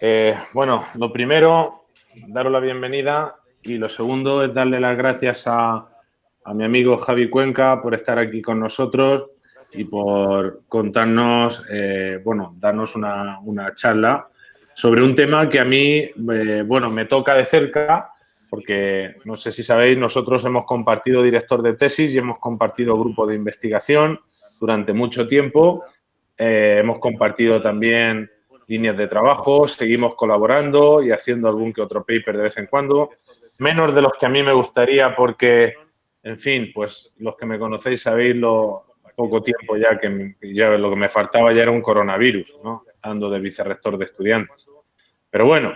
Eh, bueno, lo primero, daros la bienvenida y lo segundo es darle las gracias a, mi amigo Javi Cuenca por estar aquí con nosotros y por contarnos, eh, bueno, darnos una, charla sobre un tema que a mí, eh, bueno, me toca de cerca porque no sé si sabéis, nosotros hemos compartido director de tesis y hemos compartido grupo de investigación durante mucho tiempo. hemos compartido también líneas de trabajo, seguimos colaborando y haciendo algún que otro paper de vez en cuando, menos de los que a mí me gustaría porque, en fin, pues los que me conocéis sabéis lo poco tiempo ya que ya lo que me faltaba ya era un coronavirus, ¿no? Estando de vicerrector de estudiantes. Pero bueno,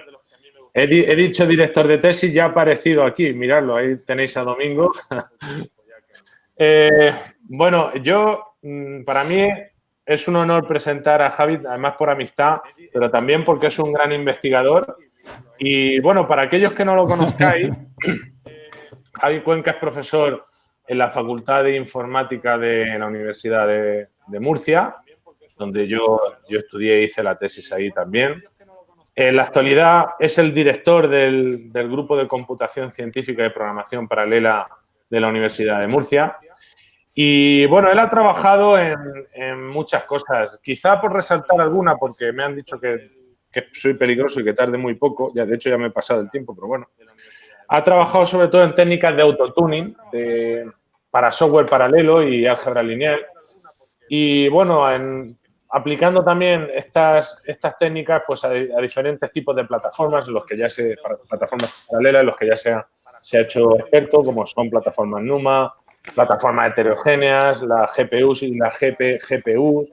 he, dicho director de tesis, ya ha aparecido aquí, miradlo, ahí tenéis a Domingo. Eh, bueno, yo, mm, para mí es un honor presentar a Javi, además por amistad, pero también porque es un gran investigador. Y bueno, para aquellos que no lo conozcáis, Javi Cuenca es profesor en la Facultad de Informática de la Universidad de, Murcia, donde yo, yo estudié e hice la tesis ahí también. En la actualidad es el director del, del Grupo de Computación Científica y Programación Paralela de la Universidad de Murcia y bueno, él ha trabajado en, muchas cosas, quizá por resaltar alguna, porque me han dicho que, soy peligroso y que tarde muy poco, ya de hecho ya me he pasado el tiempo, pero bueno. Ha trabajado sobre todo en técnicas de autotuning para software paralelo y álgebra lineal. Y bueno, en, aplicando también estas, estas técnicas pues a, diferentes tipos de plataformas, los que ya se, plataformas paralelas, en los que ya se ha hecho experto, como son plataformas NUMA, plataformas heterogéneas, la GPUs y la GP, GPUs,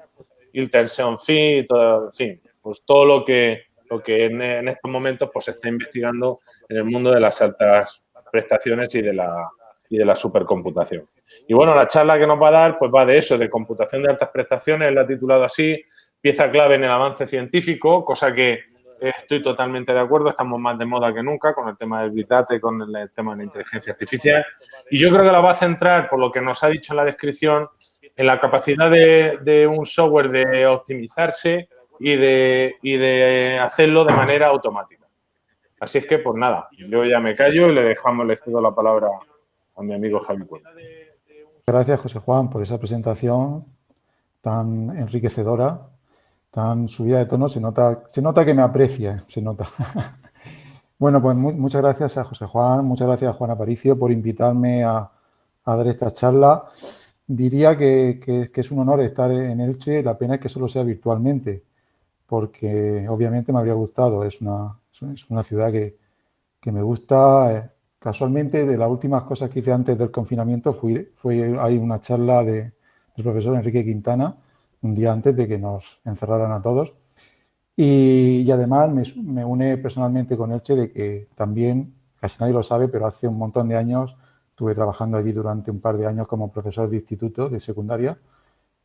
el tension Phi, todo, en fin, pues todo lo que, lo que en, estos momentos pues, se está investigando en el mundo de las altas prestaciones y de la, y de la supercomputación. Y bueno, la charla que nos va a dar pues va de eso, de computación de altas prestaciones, la ha titulado así, pieza clave en el avance científico, cosa que Estoy totalmente de acuerdo, estamos más de moda que nunca con el tema del Big Data con el tema de la inteligencia artificial. Y yo creo que la va a centrar, por lo que nos ha dicho en la descripción, en la capacidad de, un software de optimizarse y de, y de hacerlo de manera automática. Así es que, pues nada, yo ya me callo y le dejamos, le cedo la palabra a mi amigo Javi Gracias, José Juan, por esa presentación tan enriquecedora tan subida de tono, se nota, se nota que me aprecia, se nota. bueno, pues muchas gracias a José Juan, muchas gracias a Juan Aparicio por invitarme a, dar esta charla. Diría que, es un honor estar en Elche, la pena es que solo sea virtualmente, porque obviamente me habría gustado, es una, es una ciudad que, me gusta. Casualmente, de las últimas cosas que hice antes del confinamiento, fui, fue hay una charla de, del profesor Enrique Quintana, un día antes de que nos encerraran a todos. Y, además me, une personalmente con Elche de que también, casi nadie lo sabe, pero hace un montón de años estuve trabajando allí durante un par de años como profesor de instituto de secundaria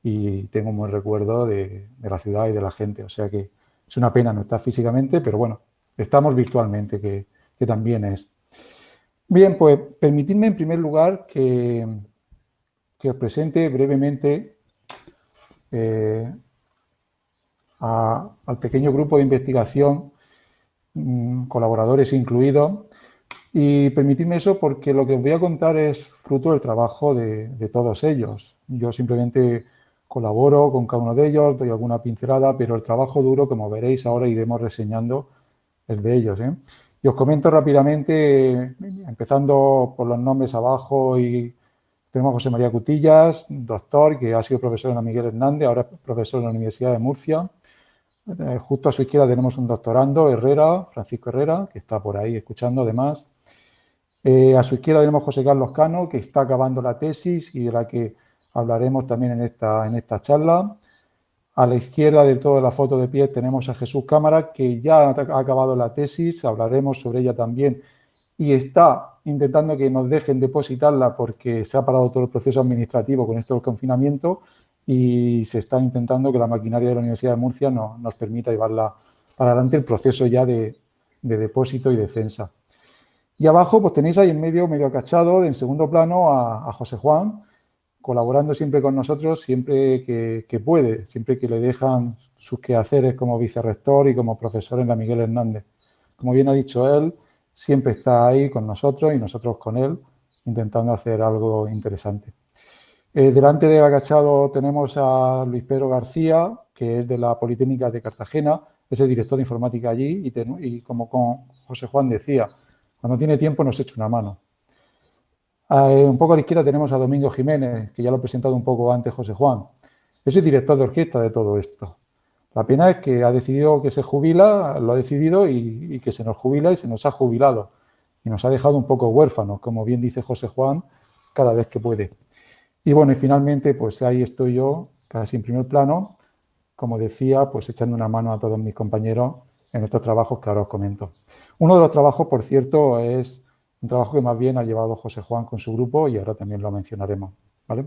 y tengo un buen recuerdo de, la ciudad y de la gente. O sea que es una pena no estar físicamente, pero bueno, estamos virtualmente, que, que también es. Bien, pues permitidme en primer lugar que, que os presente brevemente eh, al pequeño grupo de investigación, mm, colaboradores incluidos, y permitidme eso porque lo que os voy a contar es fruto del trabajo de, todos ellos. Yo simplemente colaboro con cada uno de ellos, doy alguna pincelada, pero el trabajo duro, como veréis ahora, iremos reseñando el de ellos. ¿eh? Y os comento rápidamente, empezando por los nombres abajo y tenemos a José María Cutillas, doctor, que ha sido profesor en la Miguel Hernández, ahora es profesor en la Universidad de Murcia. Eh, justo a su izquierda tenemos un doctorando, Herrera, Francisco Herrera, que está por ahí escuchando además. Eh, a su izquierda tenemos José Carlos Cano, que está acabando la tesis y de la que hablaremos también en esta, en esta charla. A la izquierda de toda la foto de pie tenemos a Jesús Cámara, que ya ha acabado la tesis, hablaremos sobre ella también, y está intentando que nos dejen depositarla porque se ha parado todo el proceso administrativo con esto del confinamiento y se está intentando que la maquinaria de la Universidad de Murcia nos permita llevarla para adelante el proceso ya de, depósito y defensa. Y abajo pues tenéis ahí en medio, medio acachado, en segundo plano, a, José Juan, colaborando siempre con nosotros, siempre que, puede, siempre que le dejan sus quehaceres como vicerrector y como profesor en la Miguel Hernández. Como bien ha dicho él, siempre está ahí con nosotros y nosotros con él, intentando hacer algo interesante. Eh, delante de agachado tenemos a Luis Pedro García, que es de la Politécnica de Cartagena, es el director de informática allí y, como con José Juan decía, cuando tiene tiempo nos echa una mano. Eh, un poco a la izquierda tenemos a Domingo Jiménez, que ya lo he presentado un poco antes José Juan. Es el director de orquesta de todo esto. La pena es que ha decidido que se jubila, lo ha decidido y, que se nos jubila y se nos ha jubilado. Y nos ha dejado un poco huérfanos, como bien dice José Juan, cada vez que puede. Y bueno, y finalmente, pues ahí estoy yo, casi en primer plano, como decía, pues echando una mano a todos mis compañeros en estos trabajos que ahora os comento. Uno de los trabajos, por cierto, es un trabajo que más bien ha llevado José Juan con su grupo y ahora también lo mencionaremos. ¿vale?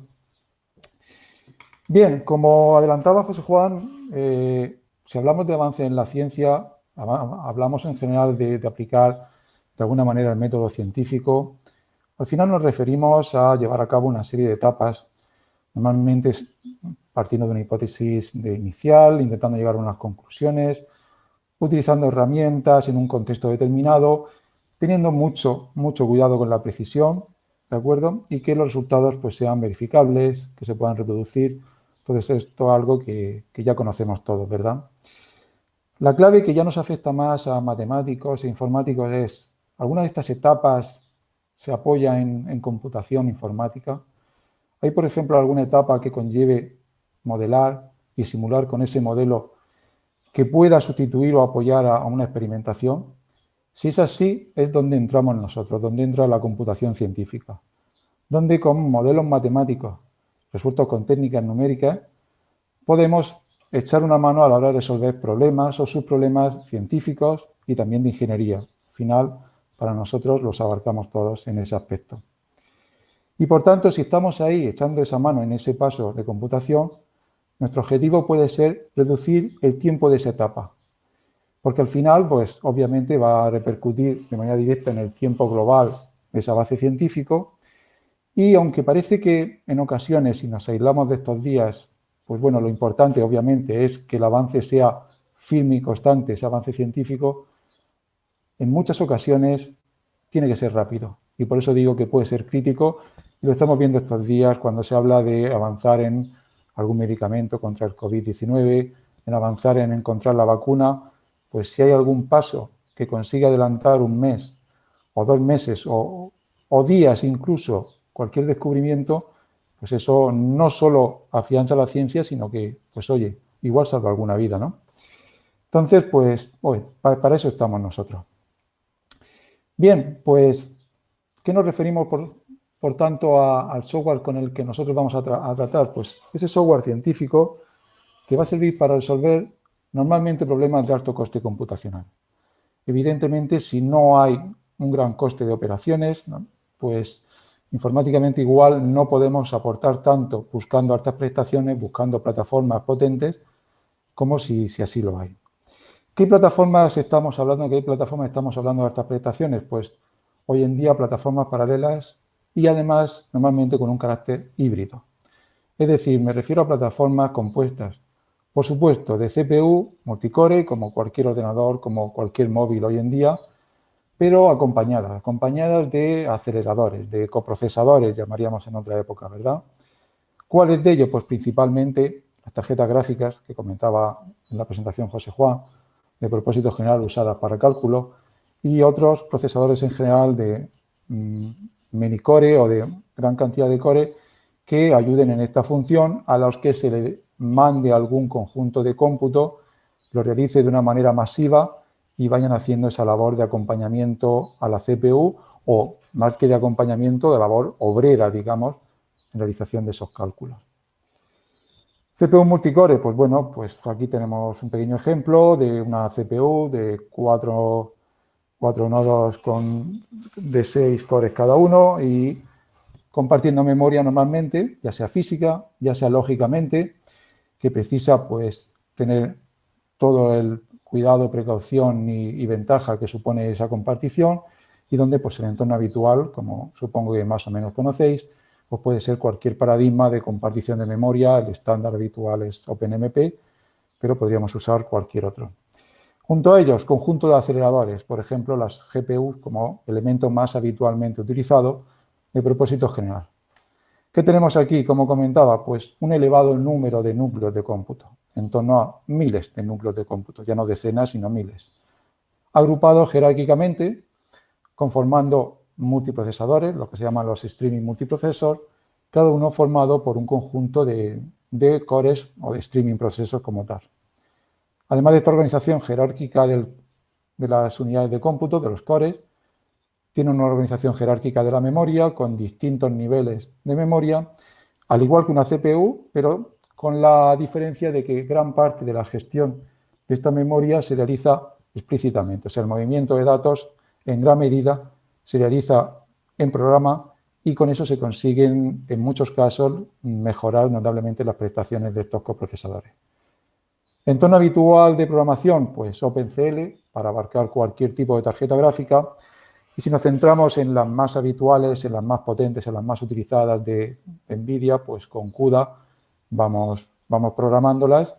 Bien, como adelantaba José Juan, eh, si hablamos de avance en la ciencia, hablamos en general de, aplicar de alguna manera el método científico al final nos referimos a llevar a cabo una serie de etapas, normalmente partiendo de una hipótesis inicial, intentando llegar a unas conclusiones, utilizando herramientas en un contexto determinado, teniendo mucho, mucho cuidado con la precisión, ¿de acuerdo? Y que los resultados pues, sean verificables, que se puedan reproducir. Entonces, esto es algo que, ya conocemos todos, ¿verdad? La clave que ya nos afecta más a matemáticos e informáticos es alguna de estas etapas se apoya en, computación informática. Hay, por ejemplo, alguna etapa que conlleve modelar y simular con ese modelo que pueda sustituir o apoyar a, una experimentación. Si es así, es donde entramos nosotros, donde entra la computación científica, donde con modelos matemáticos resueltos con técnicas numéricas podemos echar una mano a la hora de resolver problemas o subproblemas científicos y también de ingeniería. Al final, para nosotros los abarcamos todos en ese aspecto. Y por tanto, si estamos ahí echando esa mano en ese paso de computación, nuestro objetivo puede ser reducir el tiempo de esa etapa. Porque al final, pues obviamente va a repercutir de manera directa en el tiempo global de ese avance científico. Y aunque parece que en ocasiones, si nos aislamos de estos días, pues bueno, lo importante obviamente es que el avance sea firme y constante, ese avance científico, en muchas ocasiones tiene que ser rápido. Y por eso digo que puede ser crítico. Y lo estamos viendo estos días cuando se habla de avanzar en algún medicamento contra el COVID-19, en avanzar en encontrar la vacuna, pues si hay algún paso que consiga adelantar un mes o dos meses o, o días incluso cualquier descubrimiento, pues eso no solo afianza la ciencia, sino que, pues oye, igual salva alguna vida, ¿no? Entonces, pues, oye, para eso estamos nosotros. Bien, pues, ¿qué nos referimos por, tanto al software con el que nosotros vamos a, tratar? Pues ese software científico que va a servir para resolver normalmente problemas de alto coste computacional. Evidentemente, si no hay un gran coste de operaciones, pues informáticamente igual no podemos aportar tanto buscando altas prestaciones, buscando plataformas potentes, como si así lo hay. ¿Qué plataformas estamos hablando? ¿Qué plataformas estamos hablando de estas prestaciones? Pues hoy en día plataformas paralelas y además normalmente con un carácter híbrido. Es decir, me refiero a plataformas compuestas, por supuesto, de CPU, multicore, como cualquier ordenador, como cualquier móvil hoy en día, pero acompañadas, acompañadas de aceleradores, de coprocesadores, llamaríamos en otra época, ¿verdad? ¿Cuáles de ellos? Pues principalmente las tarjetas gráficas que comentaba en la presentación José Juan, de propósito general usadas para cálculo y otros procesadores en general de mm, minicore o de gran cantidad de core que ayuden en esta función a los que se le mande algún conjunto de cómputo, lo realice de una manera masiva y vayan haciendo esa labor de acompañamiento a la CPU o más que de acompañamiento, de labor obrera, digamos, en realización de esos cálculos. CPU multicore, pues bueno, pues aquí tenemos un pequeño ejemplo de una CPU de cuatro, nodos con, de seis cores cada uno y compartiendo memoria normalmente, ya sea física, ya sea lógicamente, que precisa pues tener todo el cuidado, precaución y, ventaja que supone esa compartición y donde pues el entorno habitual, como supongo que más o menos conocéis, o puede ser cualquier paradigma de compartición de memoria, el estándar habitual es OpenMP, pero podríamos usar cualquier otro. Junto a ellos, conjunto de aceleradores, por ejemplo, las GPUs como elemento más habitualmente utilizado de propósito general. ¿Qué tenemos aquí? Como comentaba, pues un elevado número de núcleos de cómputo, en torno a miles de núcleos de cómputo, ya no decenas, sino miles. Agrupados jerárquicamente, conformando multiprocesadores, lo que se llaman los streaming multiprocesor, cada uno formado por un conjunto de, cores o de streaming procesos como tal. Además de esta organización jerárquica de las unidades de cómputo, de los cores, tiene una organización jerárquica de la memoria con distintos niveles de memoria, al igual que una CPU, pero con la diferencia de que gran parte de la gestión de esta memoria se realiza explícitamente. O sea, el movimiento de datos en gran medida se realiza en programa y con eso se consiguen, en muchos casos, mejorar notablemente las prestaciones de estos coprocesadores. Entorno habitual de programación, pues OpenCL, para abarcar cualquier tipo de tarjeta gráfica. Y si nos centramos en las más habituales, en las más potentes, en las más utilizadas de, NVIDIA, pues con CUDA vamos, vamos programándolas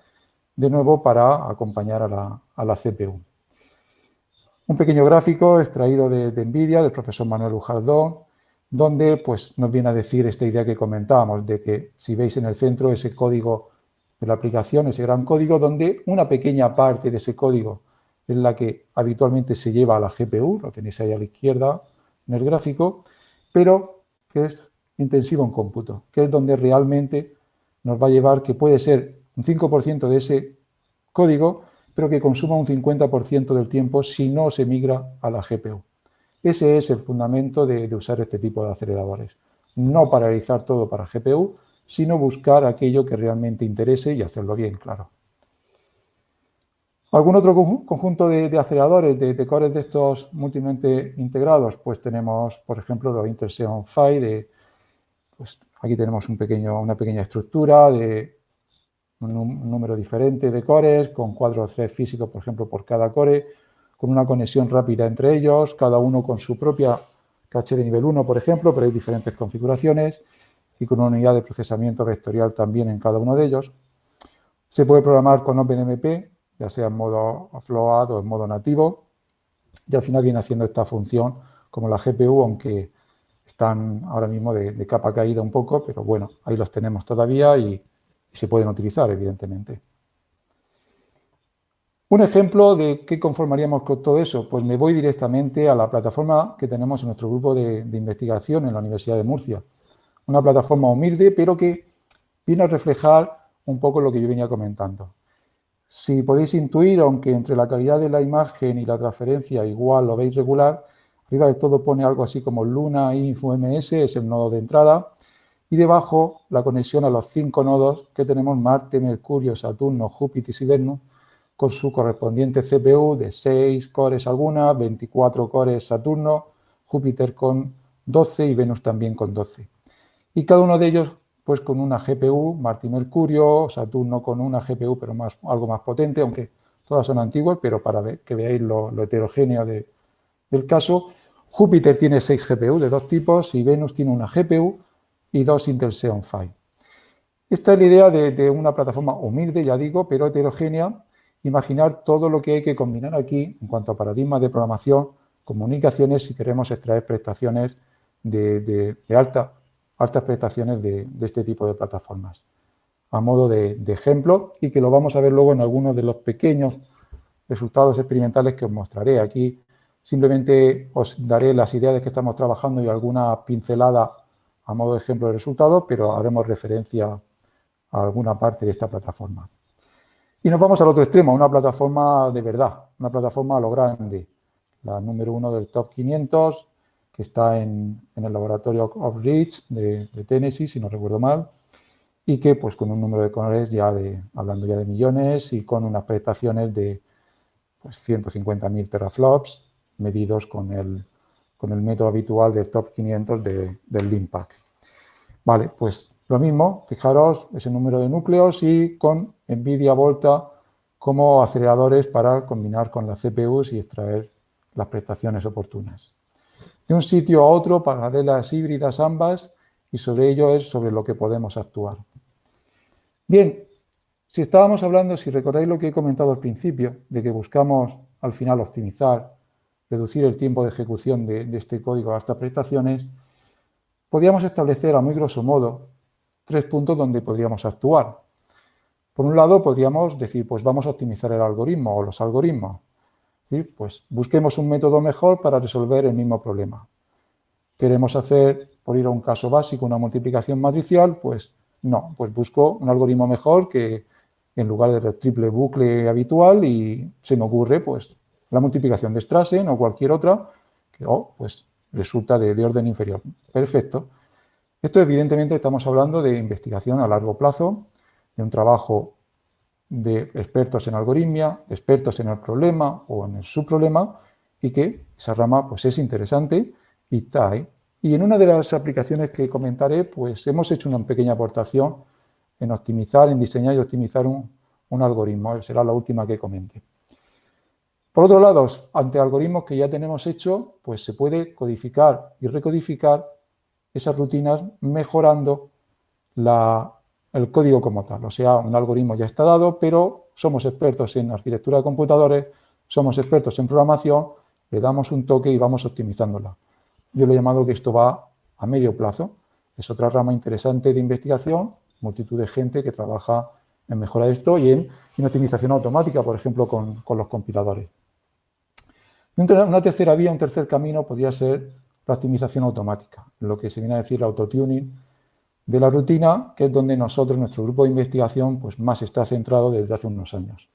de nuevo para acompañar a la, a la CPU. Un pequeño gráfico extraído de, NVIDIA, del profesor Manuel Ujardón, donde pues, nos viene a decir esta idea que comentábamos, de que si veis en el centro ese código de la aplicación, ese gran código, donde una pequeña parte de ese código es la que habitualmente se lleva a la GPU, lo tenéis ahí a la izquierda en el gráfico, pero que es intensivo en cómputo, que es donde realmente nos va a llevar que puede ser un 5% de ese código, pero que consuma un 50% del tiempo si no se migra a la GPU. Ese es el fundamento de, de usar este tipo de aceleradores. No paralizar todo para GPU, sino buscar aquello que realmente interese y hacerlo bien, claro. ¿Algún otro conjunto de, aceleradores, de, cores de estos múltiplemente integrados? Pues tenemos, por ejemplo, los Intel Xeon Phi, de, pues aquí tenemos un pequeño, una pequeña estructura de un, número diferente de cores, con cuatro threads físicos, por ejemplo, por cada core, con una conexión rápida entre ellos, cada uno con su propia caché de nivel 1, por ejemplo, pero hay diferentes configuraciones y con una unidad de procesamiento vectorial también en cada uno de ellos. Se puede programar con OpenMP, ya sea en modo float o en modo nativo, y al final viene haciendo esta función como la GPU, aunque están ahora mismo de, capa caída un poco, pero bueno, ahí los tenemos todavía y, se pueden utilizar, evidentemente. Un ejemplo de qué conformaríamos con todo eso, pues me voy directamente a la plataforma que tenemos en nuestro grupo de investigación en la Universidad de Murcia una plataforma humilde, pero que viene a reflejar un poco lo que yo venía comentando. Si podéis intuir, aunque entre la calidad de la imagen y la transferencia igual lo veis regular, arriba del todo pone algo así como Luna Info MS, es el nodo de entrada, y debajo la conexión a los cinco nodos que tenemos Marte, Mercurio, Saturno, Júpiter y Venus, con su correspondiente CPU de 6 cores alguna, 24 cores Saturno, Júpiter con 12 y Venus también con 12 y cada uno de ellos pues con una GPU, Marte Mercurio, Saturno con una GPU pero más, algo más potente, aunque todas son antiguas, pero para que veáis lo, heterogéneo del caso. Júpiter tiene 6 GPU de dos tipos y Venus tiene una GPU y dos Intel Xeon Phi. Esta es la idea de, una plataforma humilde, ya digo, pero heterogénea. Imaginar todo lo que hay que combinar aquí en cuanto a paradigmas de programación, comunicaciones, si queremos extraer prestaciones de, de alta altas prestaciones de, este tipo de plataformas, a modo de, ejemplo y que lo vamos a ver luego en algunos de los pequeños resultados experimentales que os mostraré. Aquí simplemente os daré las ideas de que estamos trabajando y alguna pincelada a modo de ejemplo de resultados, pero haremos referencia a alguna parte de esta plataforma. Y nos vamos al otro extremo, una plataforma de verdad, una plataforma a lo grande, la número uno del top 500, que está en, el laboratorio of Reach de, Tennessee, si no recuerdo mal, y que pues con un número de cores ya de, hablando ya de millones y con unas prestaciones de pues, 150.000 teraflops medidos con el, con el método habitual del top 500 del LIMPAC. Vale, pues lo mismo, fijaros ese número de núcleos y con NVIDIA Volta como aceleradores para combinar con las CPUs y extraer las prestaciones oportunas de un sitio a otro, paralelas híbridas ambas, y sobre ello es sobre lo que podemos actuar. Bien, si estábamos hablando, si recordáis lo que he comentado al principio, de que buscamos al final optimizar, reducir el tiempo de ejecución de, este código a estas prestaciones, podríamos establecer a muy grosso modo tres puntos donde podríamos actuar. Por un lado, podríamos decir, pues vamos a optimizar el algoritmo o los algoritmos. Pues busquemos un método mejor para resolver el mismo problema. Queremos hacer, por ir a un caso básico, una multiplicación matricial, pues no, pues busco un algoritmo mejor que en lugar del triple bucle habitual y se me ocurre pues la multiplicación de Strassen o cualquier otra que oh, pues resulta de, orden inferior. Perfecto. Esto evidentemente estamos hablando de investigación a largo plazo, de un trabajo de expertos en algoritmia, expertos en el problema o en el subproblema y que esa rama pues es interesante y está ahí. Y en una de las aplicaciones que comentaré, pues hemos hecho una pequeña aportación en optimizar, en diseñar y optimizar un, un algoritmo. Será la última que comente. Por otro lado, ante algoritmos que ya tenemos hecho, pues se puede codificar y recodificar esas rutinas mejorando el código como tal. O sea, un algoritmo ya está dado, pero somos expertos en arquitectura de computadores, somos expertos en programación, le damos un toque y vamos optimizándola. Yo le he llamado que esto va a medio plazo. Es otra rama interesante de investigación, multitud de gente que trabaja en mejorar esto y en, optimización automática, por ejemplo, con, los compiladores. Una tercera vía, un tercer camino podría ser la optimización automática, lo que se viene a decir el autotuning de la rutina, que es donde nosotros, nuestro grupo de investigación, pues más está centrado desde hace unos años.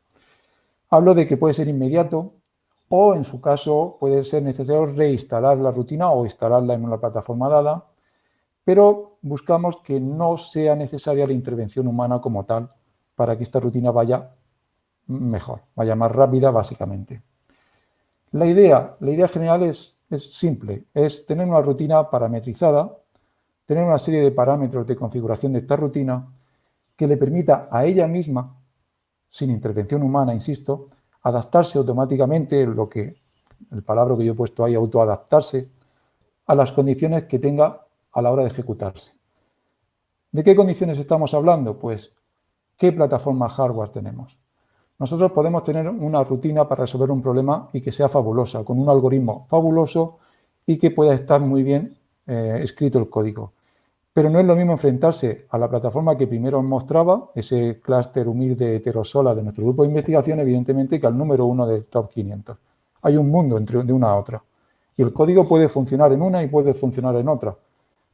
Hablo de que puede ser inmediato, o en su caso puede ser necesario reinstalar la rutina o instalarla en una plataforma dada, pero buscamos que no sea necesaria la intervención humana como tal para que esta rutina vaya mejor, vaya más rápida básicamente. La idea, la idea general es, simple, es tener una rutina parametrizada, tener una serie de parámetros de configuración de esta rutina que le permita a ella misma, sin intervención humana, insisto, adaptarse automáticamente, lo que, el palabra que yo he puesto ahí, autoadaptarse, a las condiciones que tenga a la hora de ejecutarse. ¿De qué condiciones estamos hablando? Pues, ¿qué plataforma hardware tenemos? Nosotros podemos tener una rutina para resolver un problema y que sea fabulosa, con un algoritmo fabuloso y que pueda estar muy bien eh, escrito el código. Pero no es lo mismo enfrentarse a la plataforma que primero os mostraba, ese clúster humilde heterosola de nuestro grupo de investigación, evidentemente, que al número uno del top 500. Hay un mundo entre una a otra. Y el código puede funcionar en una y puede funcionar en otra.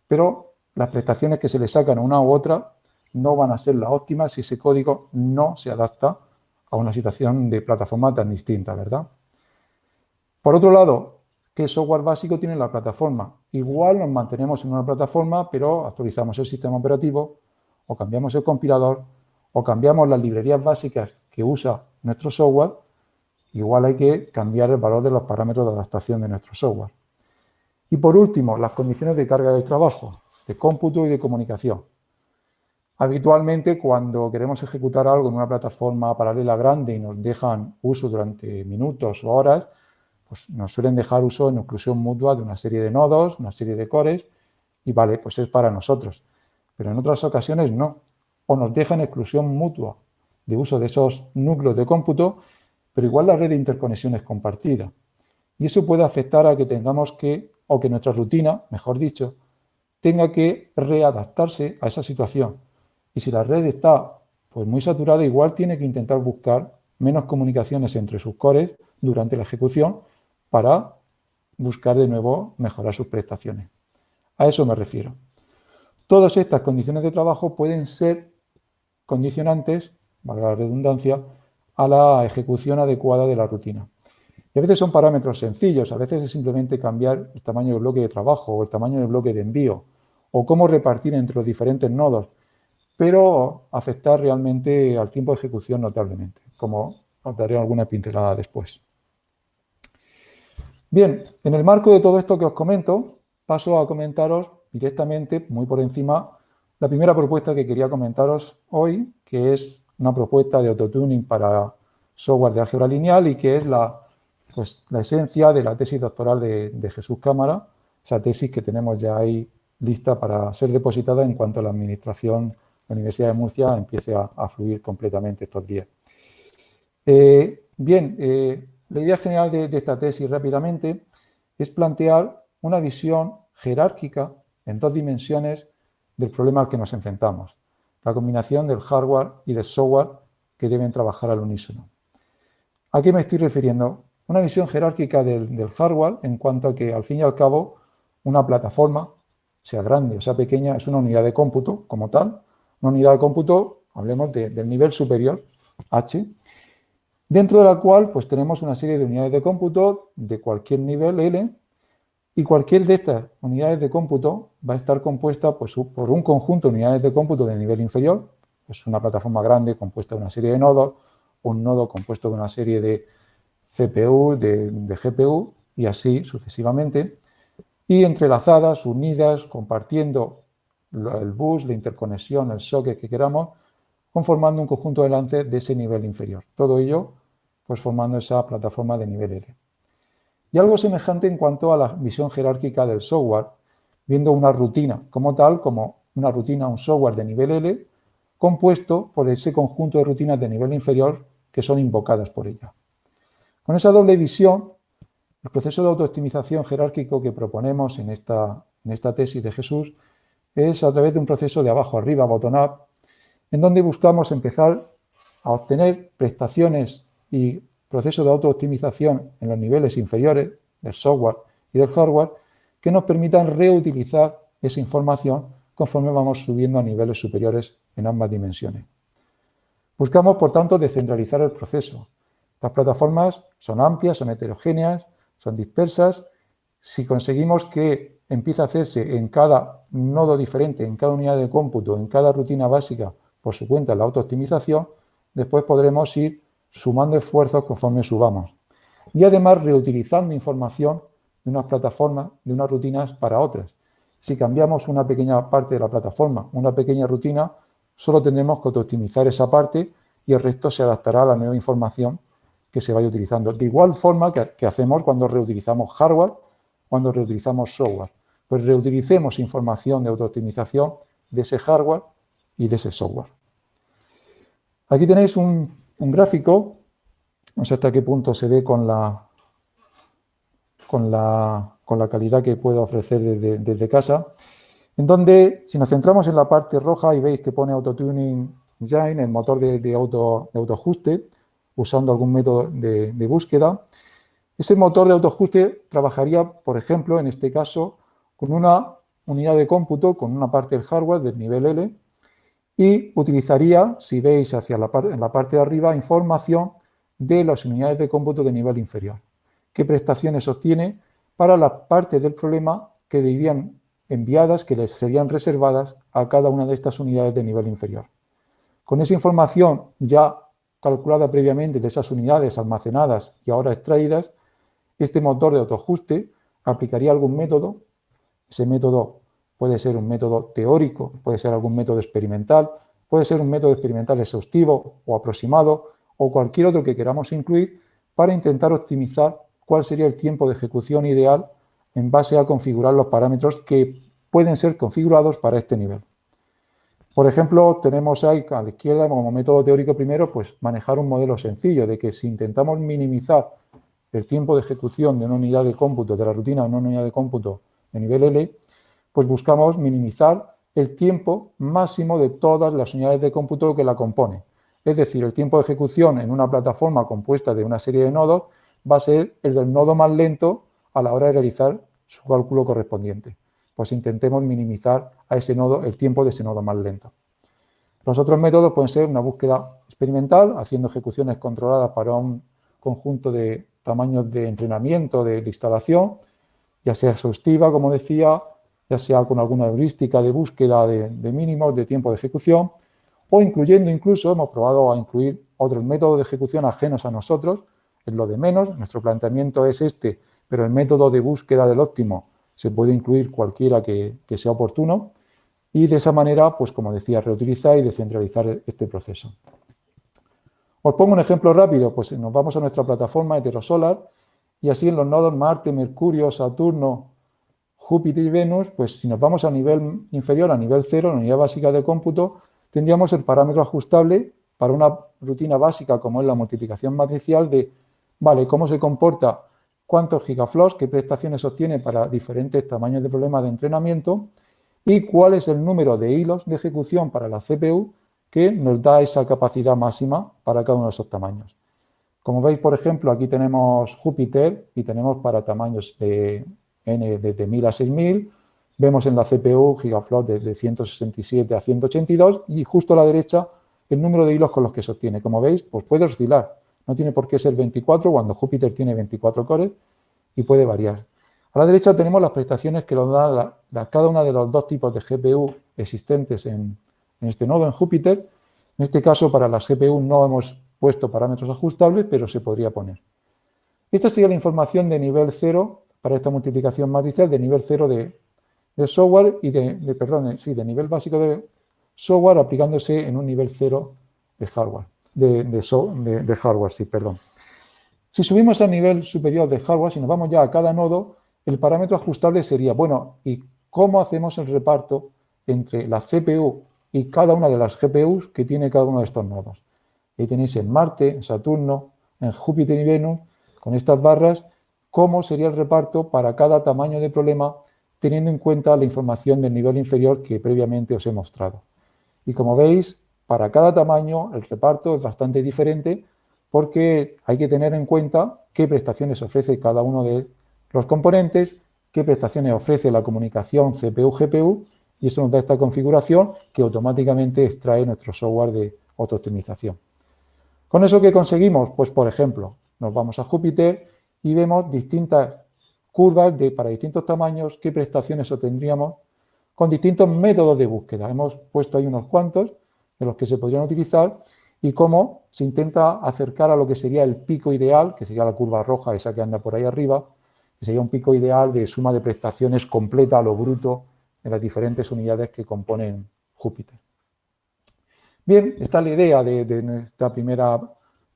Pero las prestaciones que se le sacan a una u otra no van a ser las óptimas si ese código no se adapta a una situación de plataforma tan distinta, ¿verdad? Por otro lado, ¿qué software básico tiene la plataforma? Igual nos mantenemos en una plataforma, pero actualizamos el sistema operativo, o cambiamos el compilador, o cambiamos las librerías básicas que usa nuestro software, igual hay que cambiar el valor de los parámetros de adaptación de nuestro software. Y por último, las condiciones de carga del trabajo, de cómputo y de comunicación. Habitualmente, cuando queremos ejecutar algo en una plataforma paralela grande y nos dejan uso durante minutos o horas, pues nos suelen dejar uso en exclusión mutua de una serie de nodos, una serie de cores, y vale, pues es para nosotros. Pero en otras ocasiones no. O nos dejan exclusión mutua de uso de esos núcleos de cómputo, pero igual la red de interconexión es compartida. Y eso puede afectar a que tengamos que, o que nuestra rutina, mejor dicho, tenga que readaptarse a esa situación. Y si la red está pues, muy saturada, igual tiene que intentar buscar menos comunicaciones entre sus cores durante la ejecución para buscar de nuevo mejorar sus prestaciones. A eso me refiero. Todas estas condiciones de trabajo pueden ser condicionantes, valga la redundancia, a la ejecución adecuada de la rutina. Y a veces son parámetros sencillos, a veces es simplemente cambiar el tamaño del bloque de trabajo o el tamaño del bloque de envío, o cómo repartir entre los diferentes nodos, pero afectar realmente al tiempo de ejecución notablemente, como os daré alguna pincelada después. Bien, en el marco de todo esto que os comento, paso a comentaros directamente, muy por encima, la primera propuesta que quería comentaros hoy, que es una propuesta de autotuning para software de álgebra lineal y que es la, pues, la esencia de la tesis doctoral de, Jesús Cámara, esa tesis que tenemos ya ahí lista para ser depositada en cuanto la administración, la Universidad de Murcia empiece a, fluir completamente estos días. Eh, bien, eh, la idea general de, esta tesis rápidamente es plantear una visión jerárquica en dos dimensiones del problema al que nos enfrentamos, la combinación del hardware y del software que deben trabajar al unísono. ¿A qué me estoy refiriendo? Una visión jerárquica del, hardware en cuanto a que, al fin y al cabo, una plataforma, sea grande o sea pequeña, es una unidad de cómputo como tal. Una unidad de cómputo, hablemos del nivel superior, H, dentro de la cual pues, tenemos una serie de unidades de cómputo de cualquier nivel L y cualquier de estas unidades de cómputo va a estar compuesta pues, por un conjunto de unidades de cómputo de nivel inferior, es una plataforma grande compuesta de una serie de nodos, un nodo compuesto de una serie de CPU, de, GPU y así sucesivamente, y entrelazadas, unidas, compartiendo el bus, la interconexión, el socket que queramos, conformando un conjunto de lance de ese nivel inferior. Todo ello, pues formando esa plataforma de nivel L. Y algo semejante en cuanto a la visión jerárquica del software, viendo una rutina como tal, como una rutina, un software de nivel L, compuesto por ese conjunto de rutinas de nivel inferior que son invocadas por ella. Con esa doble visión, el proceso de autooptimización jerárquico que proponemos en esta, en esta tesis de Jesús es a través de un proceso de abajo arriba, bottom-up, en donde buscamos empezar a obtener prestaciones y procesos de autooptimización en los niveles inferiores del software y del hardware que nos permitan reutilizar esa información conforme vamos subiendo a niveles superiores en ambas dimensiones. Buscamos, por tanto, descentralizar el proceso. Las plataformas son amplias, son heterogéneas, son dispersas. Si conseguimos que empiece a hacerse en cada nodo diferente, en cada unidad de cómputo, en cada rutina básica, por su cuenta la autooptimización, después podremos ir sumando esfuerzos conforme subamos. Y además reutilizando información de unas plataformas, de unas rutinas para otras. Si cambiamos una pequeña parte de la plataforma, una pequeña rutina, solo tendremos que optimizar esa parte y el resto se adaptará a la nueva información que se vaya utilizando. De igual forma que, hacemos cuando reutilizamos hardware, cuando reutilizamos software. Pues reutilicemos información de autooptimización de ese hardware y de ese software. Aquí tenéis un, gráfico, no sé hasta qué punto se ve con la, calidad que puedo ofrecer desde casa, en donde, si nos centramos en la parte roja y veis que pone Autotuning Engine, el motor de, auto, de autoajuste, usando algún método de, búsqueda, ese motor de autoajuste trabajaría, por ejemplo, en este caso, con una unidad de cómputo, con una parte del hardware del nivel L, y utilizaría, si veis hacia la, en la parte de arriba, información de las unidades de cómputo de nivel inferior. ¿Qué prestaciones obtiene para las partes del problema que irían enviadas que les serían reservadas a cada una de estas unidades de nivel inferior. Con esa información ya calculada previamente de esas unidades almacenadas y ahora extraídas, este motor de autoajuste aplicaría algún método. Ese método puede ser un método teórico, puede ser algún método experimental, puede ser un método experimental exhaustivo o aproximado o cualquier otro que queramos incluir para intentar optimizar cuál sería el tiempo de ejecución ideal en base a configurar los parámetros que pueden ser configurados para este nivel. Por ejemplo, tenemos ahí a la izquierda como método teórico primero, pues manejar un modelo sencillo de que si intentamos minimizar el tiempo de ejecución de una unidad de cómputo, de la rutina de una unidad de cómputo de nivel L, pues buscamos minimizar el tiempo máximo de todas las unidades de cómputo que la componen. Es decir, el tiempo de ejecución en una plataforma compuesta de una serie de nodos va a ser el del nodo más lento a la hora de realizar su cálculo correspondiente. Pues intentemos minimizar a ese nodo el tiempo de ese nodo más lento. Los otros métodos pueden ser una búsqueda experimental, haciendo ejecuciones controladas para un conjunto de tamaños de entrenamiento, de, instalación, ya sea exhaustiva, como decía, ya sea con alguna heurística de búsqueda de, mínimos de tiempo de ejecución, o incluyendo incluso, hemos probado a incluir otros métodos de ejecución ajenos a nosotros, es lo de menos, nuestro planteamiento es este, pero el método de búsqueda del óptimo se puede incluir cualquiera que, sea oportuno y de esa manera, pues como decía, reutilizar y descentralizar este proceso. Os pongo un ejemplo rápido, pues nos vamos a nuestra plataforma Heterosolar y así en los nodos Marte, Mercurio, Saturno, Júpiter y Venus, pues si nos vamos a nivel inferior, a nivel cero, la unidad básica de cómputo, tendríamos el parámetro ajustable para una rutina básica como es la multiplicación matricial de, vale, cómo se comporta, cuántos gigaflops, qué prestaciones obtiene para diferentes tamaños de problemas de entrenamiento y cuál es el número de hilos de ejecución para la CPU que nos da esa capacidad máxima para cada uno de esos tamaños. Como veis, por ejemplo, aquí tenemos Júpiter y tenemos para tamaños de N desde 1000 a 6000, vemos en la CPU gigaflops desde 167 a 182 y justo a la derecha el número de hilos con los que se obtiene. Como veis, pues puede oscilar. No tiene por qué ser 24 cuando Júpiter tiene 24 cores y puede variar. A la derecha tenemos las prestaciones que nos da cada uno de los dos tipos de GPU existentes en, en este nodo, en Júpiter. En este caso, para las GPU no hemos puesto parámetros ajustables, pero se podría poner. Esta sería la información de nivel 0 para esta multiplicación matricial de nivel 0 de, software y de, perdón, sí, de nivel básico de software aplicándose en un nivel 0 de hardware, de, de, hardware, sí, perdón. Si subimos al nivel superior de hardware, si nos vamos ya a cada nodo, el parámetro ajustable sería, bueno, ¿y cómo hacemos el reparto entre la CPU y cada una de las GPUs que tiene cada uno de estos nodos? Ahí tenéis en Marte, en Saturno, en Júpiter y Venus, con estas barras, cómo sería el reparto para cada tamaño de problema, teniendo en cuenta la información del nivel inferior que previamente os he mostrado. Y como veis, para cada tamaño el reparto es bastante diferente porque hay que tener en cuenta qué prestaciones ofrece cada uno de los componentes, qué prestaciones ofrece la comunicación CPU-GPU y eso nos da esta configuración que automáticamente extrae nuestro software de auto-optimización. ¿Con eso qué conseguimos? Pues, por ejemplo, nos vamos a Júpiter y vemos distintas curvas de, para distintos tamaños, qué prestaciones obtendríamos con distintos métodos de búsqueda. Hemos puesto ahí unos cuantos de los que se podrían utilizar y cómo se intenta acercar a lo que sería el pico ideal, que sería la curva roja, esa que anda por ahí arriba, que sería un pico ideal de suma de prestaciones completa a lo bruto de las diferentes unidades que componen Júpiter. Bien, esta es la idea de, de esta primera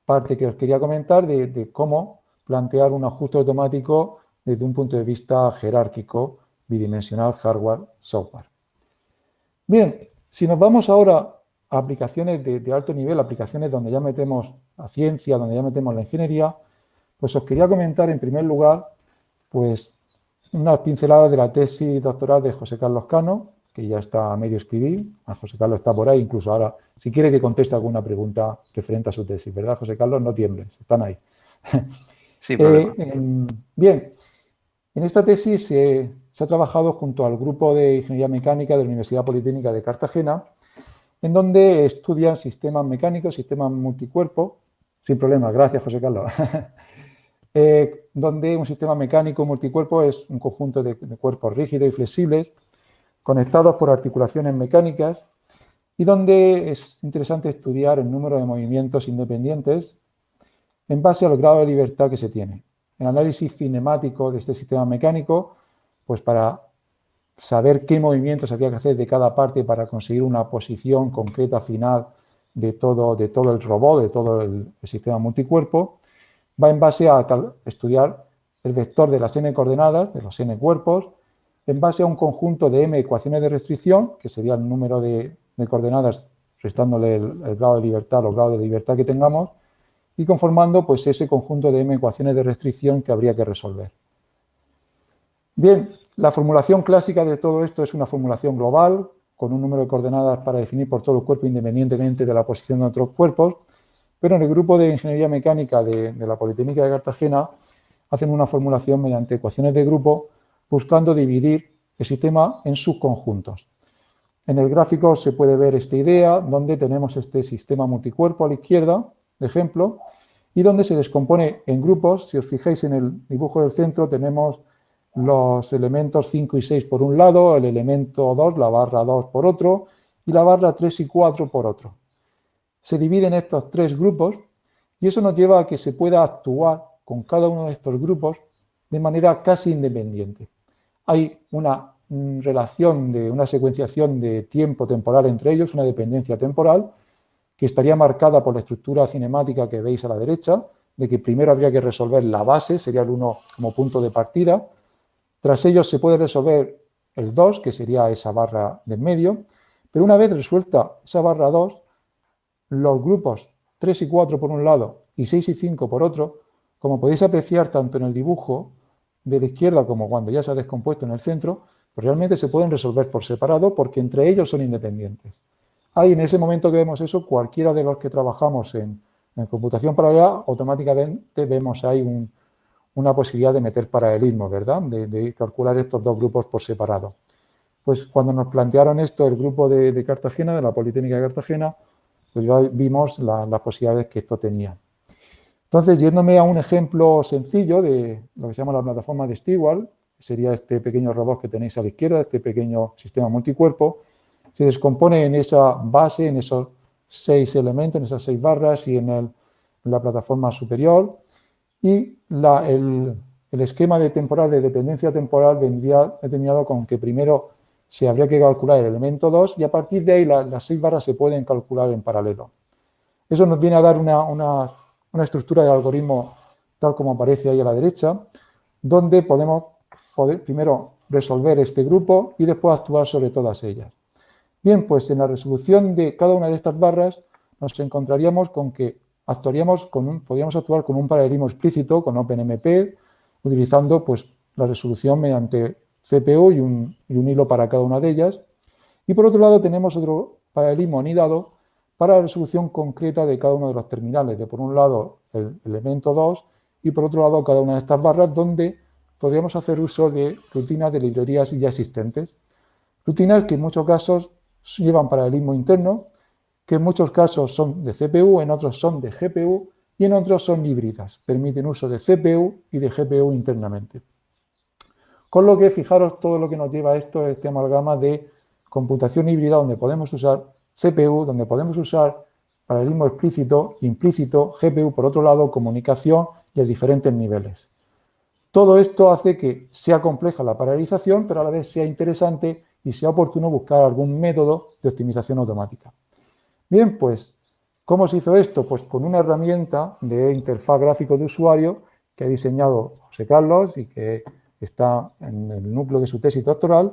parte que os quería comentar de cómo plantear un ajuste automático desde un punto de vista jerárquico, bidimensional, hardware, software. Bien, si nos vamos ahora a aplicaciones de, alto nivel, aplicaciones donde ya metemos la ciencia, donde ya metemos la ingeniería, pues os quería comentar en primer lugar, pues unas pinceladas de la tesis doctoral de José Carlos Cano, que ya está a medio escribir, a José Carlos está por ahí, incluso ahora, si quiere que conteste alguna pregunta referente a su tesis, ¿verdad, José Carlos? No tiembles, están ahí. Eh, bien, en esta tesis se ha trabajado junto al grupo de Ingeniería Mecánica de la Universidad Politécnica de Cartagena, en donde estudian sistemas mecánicos, sistemas multicuerpo, sin problema, gracias José Carlos, eh, donde un sistema mecánico multicuerpo es un conjunto de, de cuerpos rígidos y flexibles conectados por articulaciones mecánicas y donde es interesante estudiar el número de movimientos independientes en base al grado de libertad que se tiene. El análisis cinemático de este sistema mecánico, pues para saber qué movimientos había que hacer de cada parte para conseguir una posición concreta final de todo, el robot, de todo el, sistema multicuerpo, va en base a estudiar el vector de las n coordenadas, de los n cuerpos, en base a un conjunto de m ecuaciones de restricción, que sería el número de, coordenadas restándole el, grado de libertad o grado de libertad que tengamos, y conformando pues, ese conjunto de m ecuaciones de restricción que habría que resolver. Bien, la formulación clásica de todo esto es una formulación global, con un número de coordenadas para definir por todo el cuerpo independientemente de la posición de otros cuerpos, pero en el grupo de Ingeniería Mecánica de la Politécnica de Cartagena hacen una formulación mediante ecuaciones de grupo buscando dividir el sistema en subconjuntos. En el gráfico se puede ver esta idea, donde tenemos este sistema multicuerpo a la izquierda, de ejemplo, y donde se descompone en grupos. Si os fijáis en el dibujo del centro, tenemos los elementos 5 y 6 por un lado, el elemento 2, la barra 2 por otro, y la barra 3 y 4 por otro. Se dividen estos tres grupos y eso nos lleva a que se pueda actuar con cada uno de estos grupos de manera casi independiente. Hay una mm, relación de una secuenciación de tiempo temporal entre ellos, una dependencia temporal, que estaría marcada por la estructura cinemática que veis a la derecha, de que primero habría que resolver la base, sería el 1 como punto de partida, Tras ellos se puede resolver el 2, que sería esa barra del medio, pero una vez resuelta esa barra 2, los grupos 3 y 4 por un lado y 6 y 5 por otro, como podéis apreciar tanto en el dibujo de la izquierda como cuando ya se ha descompuesto en el centro, pues realmente se pueden resolver por separado porque entre ellos son independientes. Ahí en ese momento que vemos eso, cualquiera de los que trabajamos en, computación paralela, automáticamente vemos ahí una posibilidad de meter paralelismo, ¿verdad? De, calcular estos dos grupos por separado. Pues cuando nos plantearon esto el grupo de, Cartagena, de la Politécnica de Cartagena, pues ya vimos las posibilidades que esto tenía. Entonces, yéndome a un ejemplo sencillo de lo que se llama la plataforma de Stewart, sería este pequeño robot que tenéis a la izquierda, este pequeño sistema multicuerpo, se descompone en esa base, en esos seis elementos, en esas seis barras y en, la plataforma superior. Y el, esquema de temporal, de dependencia temporal, vendría determinado con que primero se habría que calcular el elemento 2 y a partir de ahí las seis barras se pueden calcular en paralelo. Eso nos viene a dar una una estructura de algoritmo tal como aparece ahí a la derecha, donde podemos primero resolver este grupo y después actuar sobre todas ellas. Bien, pues en la resolución de cada una de estas barras nos encontraríamos con que actuaríamos con un, podríamos actuar con un paralelismo explícito, con OpenMP, utilizando pues, la resolución mediante CPU y un, y un hilo para cada una de ellas. Y por otro lado tenemos otro paralelismo anidado para la resolución concreta de cada uno de los terminales, de por un lado el elemento 2 y por otro lado cada una de estas barras donde podríamos hacer uso de rutinas de librerías ya existentes. Rutinas que en muchos casos llevan paralelismo interno, que en muchos casos son de CPU, en otros son de GPU y en otros son híbridas, permiten uso de CPU y de GPU internamente. Con lo que fijaros todo lo que nos lleva a esto, este amalgama de computación híbrida donde podemos usar CPU, donde podemos usar paralelismo explícito, implícito, GPU, por otro lado, comunicación de diferentes niveles. Todo esto hace que sea compleja la paralelización, pero a la vez sea interesante y sea oportuno buscar algún método de optimización automática. Bien, pues, ¿cómo se hizo esto? Pues con una herramienta de interfaz gráfico de usuario que ha diseñado José Carlos y que está en el núcleo de su tesis doctoral,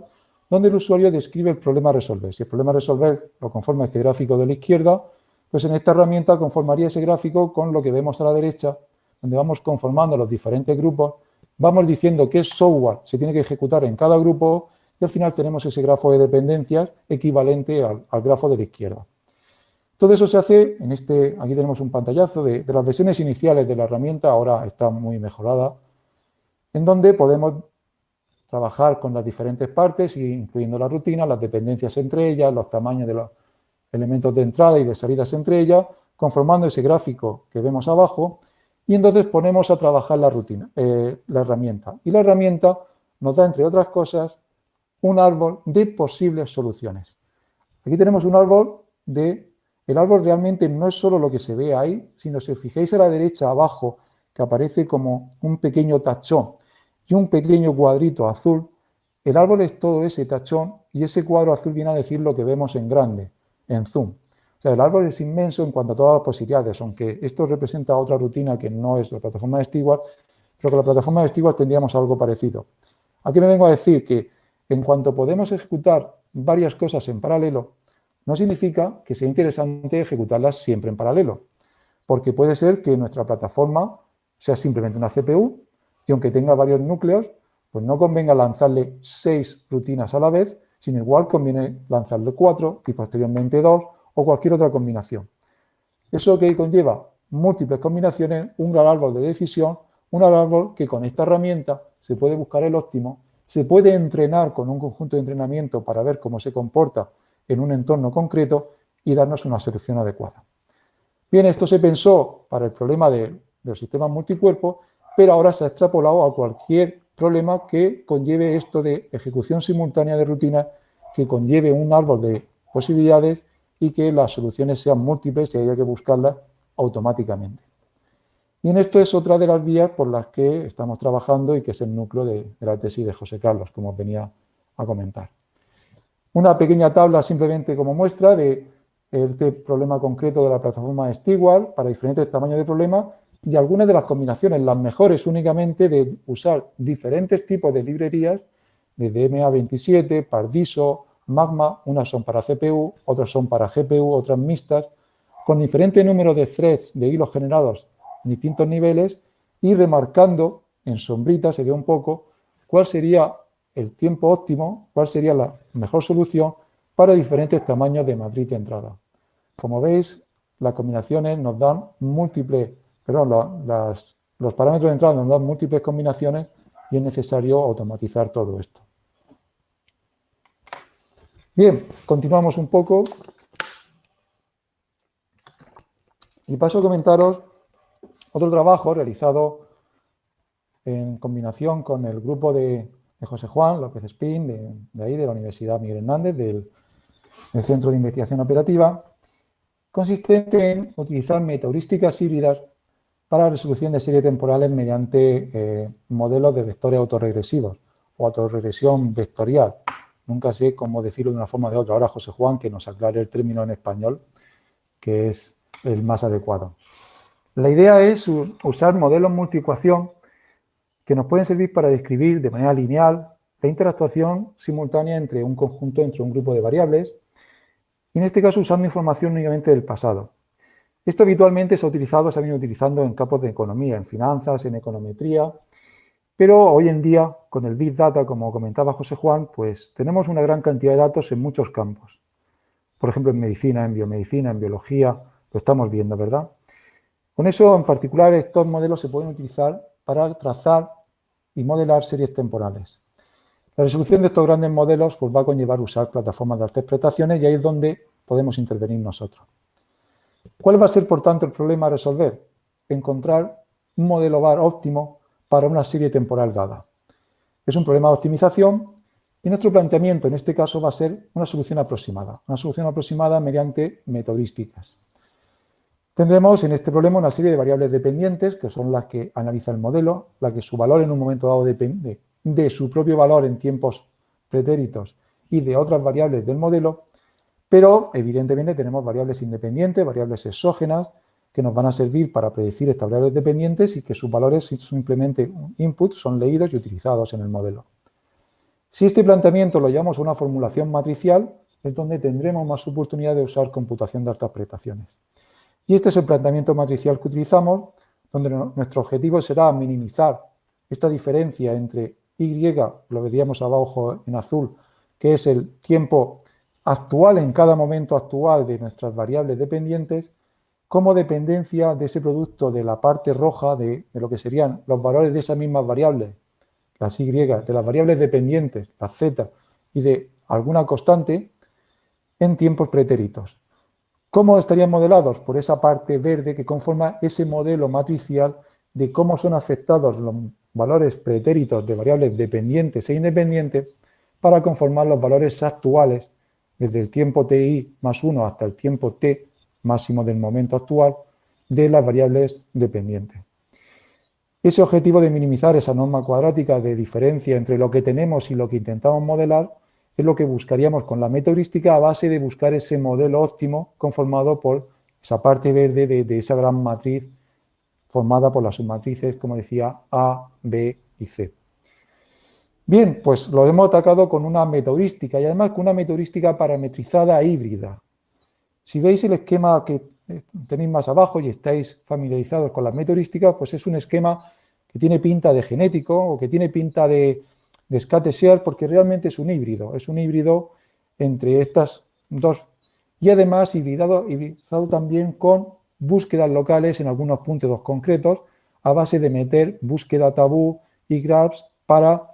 donde el usuario describe el problema a resolver. Si el problema a resolver lo conforma este gráfico de la izquierda, pues en esta herramienta conformaría ese gráfico con lo que vemos a la derecha, donde vamos conformando los diferentes grupos, vamos diciendo qué software se tiene que ejecutar en cada grupo y al final tenemos ese grafo de dependencias equivalente al, grafo de la izquierda. Todo eso se hace en este, aquí tenemos un pantallazo de, las versiones iniciales de la herramienta, ahora está muy mejorada, en donde podemos trabajar con las diferentes partes, incluyendo la rutina, las dependencias entre ellas, los tamaños de los elementos de entrada y de salidas entre ellas, conformando ese gráfico que vemos abajo, y entonces ponemos a trabajar la rutina, eh, la herramienta. Y la herramienta nos da, entre otras cosas, un árbol de posibles soluciones. Aquí tenemos un árbol de... El árbol realmente no es solo lo que se ve ahí, sino si os fijáis a la derecha abajo, que aparece como un pequeño tachón y un pequeño cuadrito azul, el árbol es todo ese tachón y ese cuadro azul viene a decir lo que vemos en grande, en zoom. O sea, el árbol es inmenso en cuanto a todas las posibilidades, aunque esto representa otra rutina que no es la plataforma de Stewart, pero con la plataforma de Stewart tendríamos algo parecido. Aquí me vengo a decir que en cuanto podemos ejecutar varias cosas en paralelo, no significa que sea interesante ejecutarlas siempre en paralelo, porque puede ser que nuestra plataforma sea simplemente una CPU y aunque tenga varios núcleos, pues no convenga lanzarle seis rutinas a la vez, sino igual conviene lanzarle cuatro y posteriormente dos o cualquier otra combinación. ¿Eso que conlleva? Múltiples combinaciones, un gran árbol de decisión, un gran árbol que con esta herramienta se puede buscar el óptimo, se puede entrenar con un conjunto de entrenamiento para ver cómo se comporta en un entorno concreto y darnos una solución adecuada. Bien, esto se pensó para el problema de, los sistemas multicuerpos pero ahora se ha extrapolado a cualquier problema que conlleve esto de ejecución simultánea de rutina, que conlleve un árbol de posibilidades y que las soluciones sean múltiples y haya que buscarlas automáticamente. Y en esto es otra de las vías por las que estamos trabajando y que es el núcleo de, la tesis de José Carlos, como venía a comentar. Una pequeña tabla simplemente como muestra de este problema concreto de la plataforma Stewart para diferentes tamaños de problema y algunas de las combinaciones, las mejores únicamente de usar diferentes tipos de librerías, desde MA27, Pardiso, Magma, unas son para CPU, otras son para GPU, otras mixtas, con diferente número de threads de hilos generados en distintos niveles y remarcando en sombrita, se ve un poco, cuál sería el tiempo óptimo, cuál sería la mejor solución para diferentes tamaños de matriz de entrada. Como veis, las combinaciones nos dan múltiples, perdón, los parámetros de entrada nos dan múltiples combinaciones y es necesario automatizar todo esto. Bien, continuamos un poco. Y paso a comentaros otro trabajo realizado en combinación con el grupo de, José Juan López Espín, de, ahí, de la Universidad Miguel Hernández, del, Centro de Investigación Operativa, consistente en utilizar metaheurísticas híbridas para la resolución de series temporales mediante eh, modelos de vectores autorregresivos o autorregresión vectorial. Nunca sé cómo decirlo de una forma o de otra. Ahora José Juan que nos aclare el término en español, que es el más adecuado. La idea es usar modelos multiecuación que nos pueden servir para describir de manera lineal la interactuación simultánea entre un conjunto, entre un grupo de variables, y en este caso usando información únicamente del pasado. Esto habitualmente se ha utilizado, se ha venido utilizando en campos de economía, en finanzas, en econometría, pero hoy en día, con el Big Data, como comentaba José Juan, pues tenemos una gran cantidad de datos en muchos campos. Por ejemplo, en medicina, en biomedicina, en biología, lo estamos viendo, ¿verdad? Con eso, en particular, estos modelos se pueden utilizar para trazar y modelar series temporales. La resolución de estos grandes modelos pues, va a conllevar usar plataformas de interpretaciones y ahí es donde podemos intervenir nosotros. ¿Cuál va a ser, por tanto, el problema a resolver? Encontrar un modelo VAR óptimo para una serie temporal dada. Es un problema de optimización y nuestro planteamiento en este caso va a ser una solución aproximada, una solución aproximada mediante metodísticas. Tendremos en este problema una serie de variables dependientes, que son las que analiza el modelo, la que su valor en un momento dado depende de su propio valor en tiempos pretéritos y de otras variables del modelo, pero evidentemente tenemos variables independientes, variables exógenas, que nos van a servir para predecir estas variables dependientes y que sus valores simplemente input son leídos y utilizados en el modelo. Si este planteamiento lo llamamos una formulación matricial, es donde tendremos más oportunidad de usar computación de altas prestaciones. Y este es el planteamiento matricial que utilizamos, donde nuestro objetivo será minimizar esta diferencia entre Y, lo veríamos abajo en azul, que es el tiempo actual en cada momento actual de nuestras variables dependientes, como dependencia de ese producto de la parte roja de, lo que serían los valores de esas mismas variables, las Y, de las variables dependientes, las Z, y de alguna constante en tiempos pretéritos. ¿Cómo estarían modelados? Por esa parte verde que conforma ese modelo matricial de cómo son afectados los valores pretéritos de variables dependientes e independientes para conformar los valores actuales desde el tiempo ti más 1 hasta el tiempo t máximo del momento actual de las variables dependientes. Ese objetivo de minimizar esa norma cuadrática de diferencia entre lo que tenemos y lo que intentamos modelar es lo que buscaríamos con la metaheurística a base de buscar ese modelo óptimo conformado por esa parte verde de, esa gran matriz formada por las submatrices, como decía, A, B y C. Bien, pues lo hemos atacado con una metaheurística y además con una metaheurística parametrizada e híbrida. Si veis el esquema que eh, tenéis más abajo y estáis familiarizados con las metodísticas, pues es un esquema que tiene pinta de genético o que tiene pinta de, de porque realmente es un híbrido, es un híbrido entre estas dos y además hibridado, también con búsquedas locales en algunos puntos concretos a base de meter búsqueda tabú y grabs para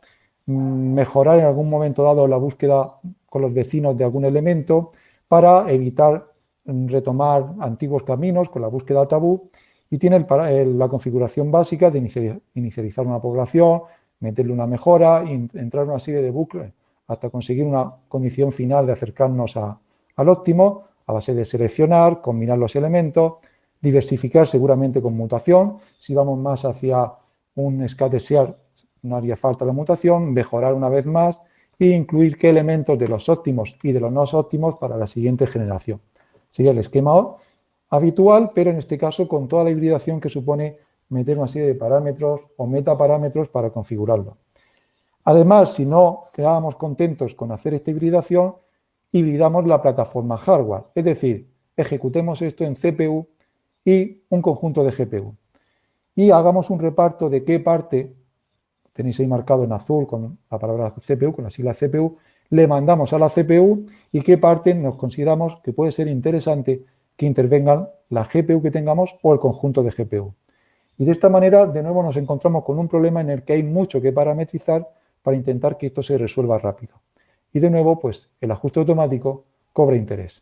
mejorar en algún momento dado la búsqueda con los vecinos de algún elemento, para evitar retomar antiguos caminos con la búsqueda tabú y tiene la configuración básica de inicializar una población, meterle una mejora y entrar en una serie de bucles hasta conseguir una condición final de acercarnos al óptimo a base de seleccionar, combinar los elementos, diversificar seguramente con mutación. Si vamos más hacia un SCAT no haría falta la mutación, mejorar una vez más e incluir qué elementos de los óptimos y de los no óptimos para la siguiente generación. Sería el esquema habitual, pero en este caso con toda la hibridación que supone meter una serie de parámetros o metaparámetros para configurarlo. Además, si no quedábamos contentos con hacer esta hibridación, hibridamos la plataforma hardware, es decir, ejecutemos esto en CPU y un conjunto de GPU. Y hagamos un reparto de qué parte, tenéis ahí marcado en azul con la palabra CPU, con la sigla CPU, le mandamos a la CPU y qué parte nos consideramos que puede ser interesante que intervengan la GPU que tengamos o el conjunto de GPU. Y de esta manera, de nuevo, nos encontramos con un problema en el que hay mucho que parametrizar para intentar que esto se resuelva rápido. Y de nuevo, pues el ajuste automático cobra interés.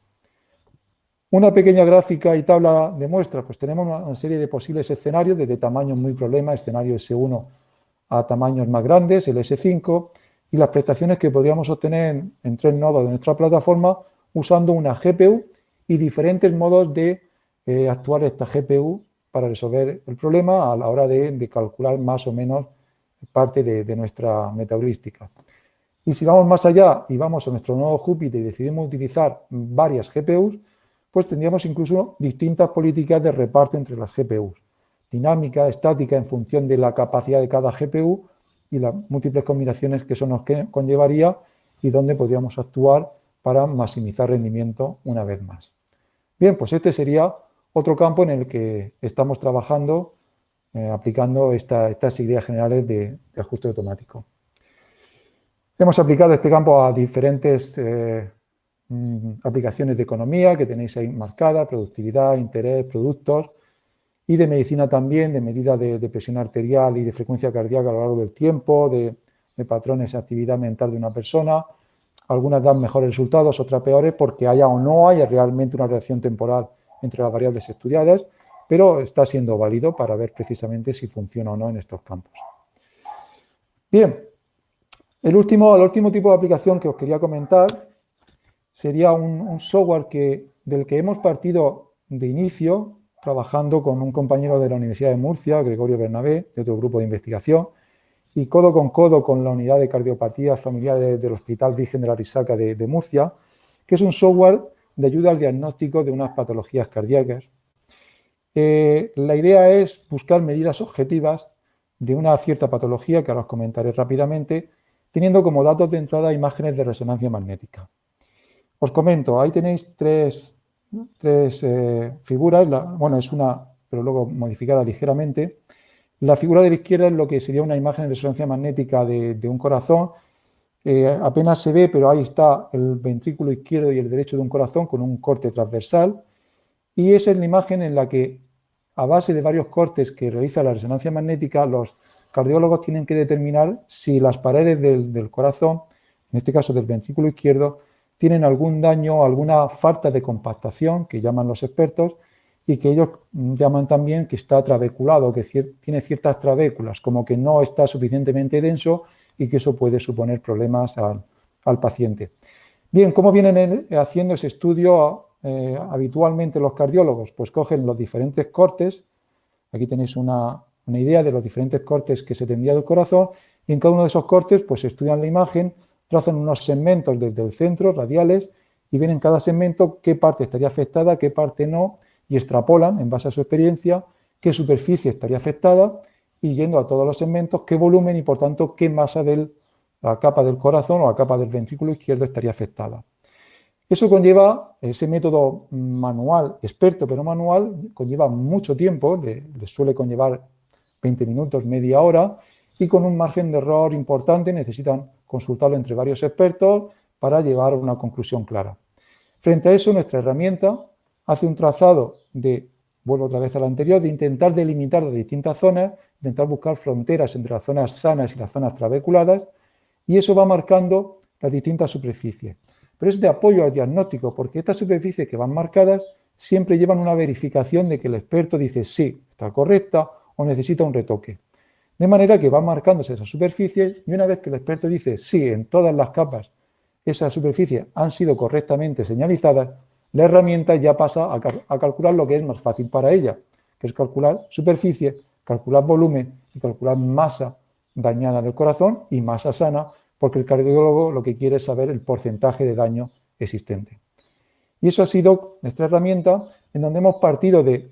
Una pequeña gráfica y tabla de muestras, pues tenemos una serie de posibles escenarios desde tamaños muy problemas, escenario S1 a tamaños más grandes, el S5, y las prestaciones que podríamos obtener en, tres nodos de nuestra plataforma usando una GPU y diferentes modos de eh, actuar esta GPU para resolver el problema a la hora de, calcular más o menos parte de, nuestra metaheurística. Y si vamos más allá y vamos a nuestro nodo Júpiter y decidimos utilizar varias GPUs, pues tendríamos incluso distintas políticas de reparto entre las GPUs. Dinámica, estática, en función de la capacidad de cada GPU y las múltiples combinaciones que eso nos conllevaría y dónde podríamos actuar para maximizar rendimiento una vez más. Bien, pues este sería otro campo en el que estamos trabajando eh, aplicando estas ideas generales de, ajuste automático. Hemos aplicado este campo a diferentes eh, mm, aplicaciones de economía que tenéis ahí marcada, productividad, interés, productos, y de medicina también, de medida de, presión arterial y de frecuencia cardíaca a lo largo del tiempo, de, patrones de actividad mental de una persona. Algunas dan mejores resultados, otras peores, porque haya o no haya realmente una relación temporal entre las variables estudiadas, pero está siendo válido para ver precisamente si funciona o no en estos campos. Bien, el último, el último tipo de aplicación que os quería comentar sería un, un software que, del que hemos partido de inicio trabajando con un compañero de la Universidad de Murcia, Gregorio Bernabé, de otro grupo de investigación, y codo con codo con la unidad de cardiopatía familiar del Hospital Virgen de la Risaca de, Murcia, que es un software de ayuda al diagnóstico de unas patologías cardíacas. Eh, la idea es buscar medidas objetivas de una cierta patología, que ahora os comentaré rápidamente, teniendo como datos de entrada imágenes de resonancia magnética. Os comento, ahí tenéis tres, tres figuras, bueno, es una, pero luego modificada ligeramente. La figura de la izquierda es lo que sería una imagen de resonancia magnética de, un corazón. Eh, apenas se ve, pero ahí está el ventrículo izquierdo y el derecho de un corazón con un corte transversal. Y esa es la imagen en la que, a base de varios cortes que realiza la resonancia magnética, los cardiólogos tienen que determinar si las paredes del corazón, en este caso del ventrículo izquierdo, tienen algún daño alguna falta de compactación, que llaman los expertos, y que ellos llaman también que está trabeculado, que tiene ciertas trabéculas, como que no está suficientemente denso y que eso puede suponer problemas al, paciente. Bien, ¿cómo vienen haciendo ese estudio eh, habitualmente los cardiólogos? Pues cogen los diferentes cortes, aquí tenéis una, una idea de los diferentes cortes que se tendría del corazón, y en cada uno de esos cortes pues estudian la imagen trazan unos segmentos desde el centro, radiales, y ven en cada segmento qué parte estaría afectada, qué parte no, y extrapolan, en base a su experiencia, qué superficie estaría afectada, y yendo a todos los segmentos, qué volumen y, por tanto, qué masa de la capa del corazón o la capa del ventrículo izquierdo estaría afectada. Eso conlleva, ese método manual, experto pero manual, conlleva mucho tiempo, le, le suele conllevar 20 minutos, media hora, y con un margen de error importante necesitan consultarlo entre varios expertos para llegar a una conclusión clara. Frente a eso, nuestra herramienta hace un trazado de, vuelvo otra vez a la anterior, de intentar delimitar las distintas zonas, intentar buscar fronteras entre las zonas sanas y las zonas trabeculadas, y eso va marcando las distintas superficies. Pero es de apoyo al diagnóstico, porque estas superficies que van marcadas siempre llevan una verificación de que el experto dice sí, está correcta o necesita un retoque. De manera que van marcándose esas superficies y una vez que el experto dice sí, en todas las capas esas superficies han sido correctamente señalizadas, la herramienta ya pasa a, calcular lo que es más fácil para ella, que es calcular superficie, calcular volumen y calcular masa dañada del corazón y masa sana, porque el cardiólogo lo que quiere es saber el porcentaje de daño existente. Y eso ha sido nuestra herramienta en donde hemos partido de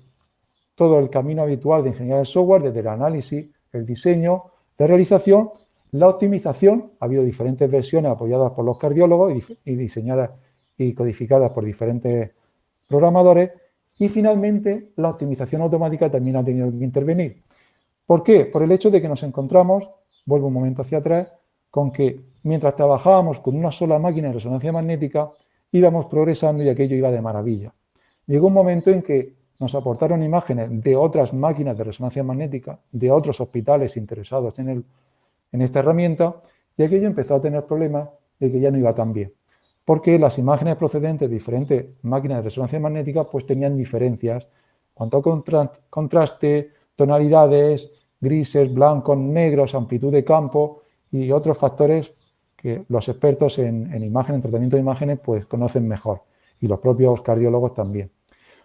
todo el camino habitual de ingeniería del software, desde el análisis, el diseño, la realización, la optimización. Ha habido diferentes versiones apoyadas por los cardiólogos y diseñadas y codificadas por diferentes programadores. Y finalmente, la optimización automática también ha tenido que intervenir. ¿Por qué? Por el hecho de que nos encontramos, vuelvo un momento hacia atrás, con que mientras trabajábamos con una sola máquina de resonancia magnética, íbamos progresando y aquello iba de maravilla. Llegó un momento en que nos aportaron imágenes de otras máquinas de resonancia magnética, de otros hospitales interesados en, el, en esta herramienta, y aquello empezó a tener problemas de que ya no iba tan bien. Porque las imágenes procedentes de diferentes máquinas de resonancia magnética pues tenían diferencias cuanto a contraste, tonalidades, grises, blancos, negros, amplitud de campo y otros factores que los expertos en, en imagen, en tratamiento de imágenes, pues conocen mejor y los propios cardiólogos también.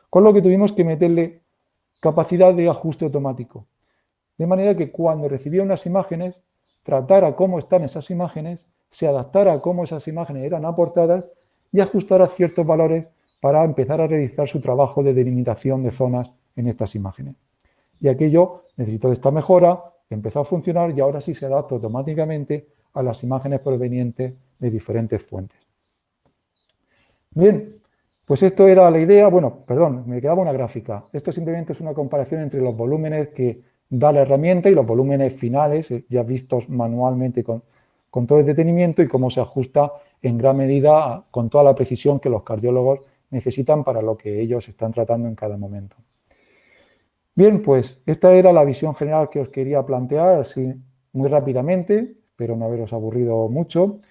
Con lo que tuvimos que meterle capacidad de ajuste automático. De manera que cuando recibía unas imágenes, tratara cómo están esas imágenes, se adaptara a cómo esas imágenes eran aportadas y ajustara ciertos valores para empezar a realizar su trabajo de delimitación de zonas en estas imágenes. Y aquello necesitó de esta mejora, empezó a funcionar y ahora sí se adapta automáticamente a las imágenes provenientes de diferentes fuentes. Bien, pues esto era la idea, bueno, perdón, me quedaba una gráfica. Esto simplemente es una comparación entre los volúmenes que da la herramienta y los volúmenes finales, eh, ya vistos manualmente con, todo el detenimiento y cómo se ajusta en gran medida con toda la precisión que los cardiólogos necesitan para lo que ellos están tratando en cada momento. Bien, pues esta era la visión general que os quería plantear, así muy rápidamente, pero no haberos aburrido mucho,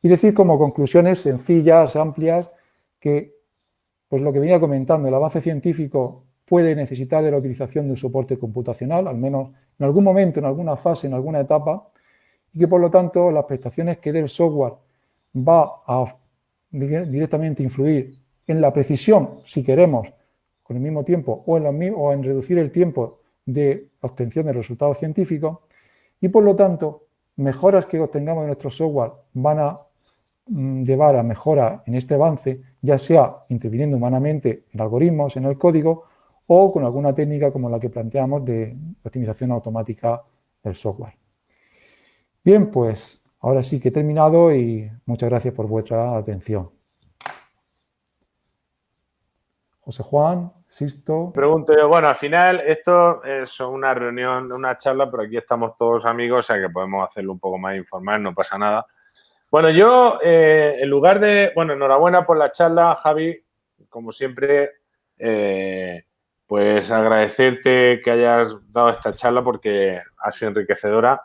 y decir como conclusiones sencillas, amplias, que pues lo que venía comentando, el avance científico puede necesitar de la utilización de un soporte computacional, al menos en algún momento, en alguna fase, en alguna etapa, y que por lo tanto las prestaciones que dé el software va a directamente influir en la precisión, si queremos, con el mismo tiempo, o en, o en reducir el tiempo de obtención de resultados científicos, y por lo tanto, mejoras que obtengamos de nuestro software van a mm, llevar a mejora en este avance ya sea interviniendo humanamente en algoritmos, en el código, o con alguna técnica como la que planteamos de optimización automática del software. Bien, pues ahora sí que he terminado y muchas gracias por vuestra atención. José Juan, Sisto. Pregunto yo, bueno, al final esto es una reunión, una charla, pero aquí estamos todos amigos, o sea que podemos hacerlo un poco más informal, no pasa nada. Bueno, yo, eh, en lugar de, bueno, enhorabuena por la charla, Javi, como siempre, eh, pues agradecerte que hayas dado esta charla porque ha sido enriquecedora.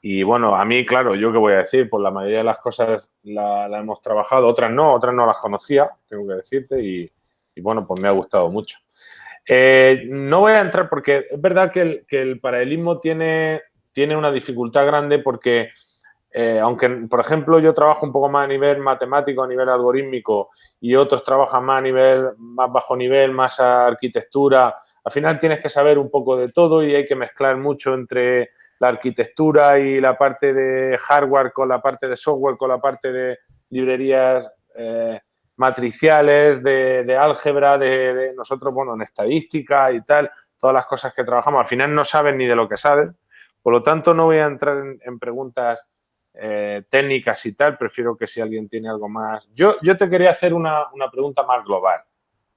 Y bueno, a mí, claro, yo qué voy a decir, pues la mayoría de las cosas la, hemos trabajado, otras no, otras no las conocía, tengo que decirte, y, bueno, pues me ha gustado mucho. Eh, no voy a entrar porque es verdad que el, que el paralelismo tiene, tiene una dificultad grande porque eh, aunque, por ejemplo, yo trabajo un poco más a nivel matemático, a nivel algorítmico, y otros trabajan más a nivel, más bajo nivel, más a arquitectura, al final tienes que saber un poco de todo y hay que mezclar mucho entre la arquitectura y la parte de hardware con la parte de software, con la parte de librerías eh, matriciales, de, álgebra, de, nosotros, bueno, en estadística y tal, todas las cosas que trabajamos, al final no saben ni de lo que saben. Por lo tanto, no voy a entrar en preguntas eh, técnicas y tal, prefiero que si alguien tiene algo más. Yo, yo te quería hacer una, pregunta más global,